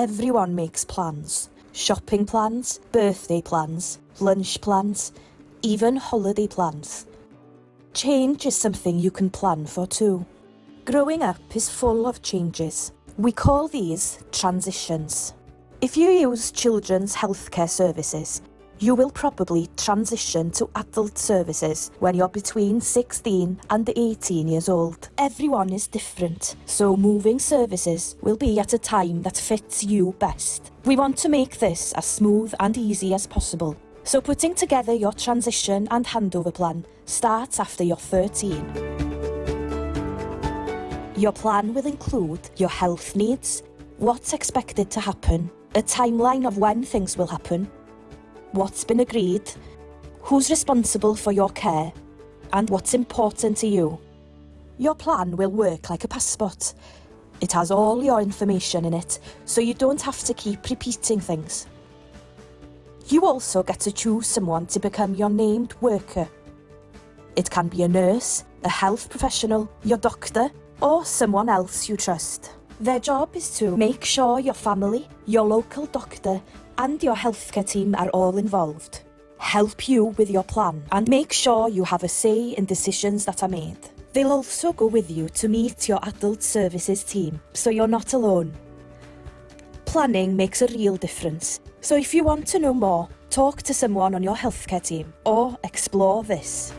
Everyone makes plans. Shopping plans, birthday plans, lunch plans, even holiday plans. Change is something you can plan for too. Growing up is full of changes. We call these transitions. If you use children's healthcare services, you will probably transition to adult services when you're between 16 and 18 years old. Everyone is different, so moving services will be at a time that fits you best. We want to make this as smooth and easy as possible. So putting together your transition and handover plan starts after you're 13. Your plan will include your health needs, what's expected to happen, a timeline of when things will happen, what's been agreed, who's responsible for your care, and what's important to you. Your plan will work like a passport. It has all your information in it, so you don't have to keep repeating things. You also get to choose someone to become your named worker. It can be a nurse, a health professional, your doctor, or someone else you trust. Their job is to make sure your family, your local doctor, and your healthcare team are all involved. Help you with your plan and make sure you have a say in decisions that are made. They'll also go with you to meet your adult services team, so you're not alone. Planning makes a real difference, so if you want to know more, talk to someone on your healthcare team or explore this.